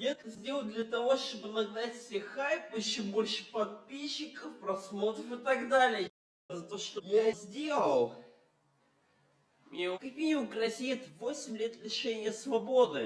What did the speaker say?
Я это сделал для того, чтобы нагнать все хайп, еще больше подписчиков, просмотров и так далее. За то, что я сделал. Мне как минимум грозит 8 лет лишения свободы.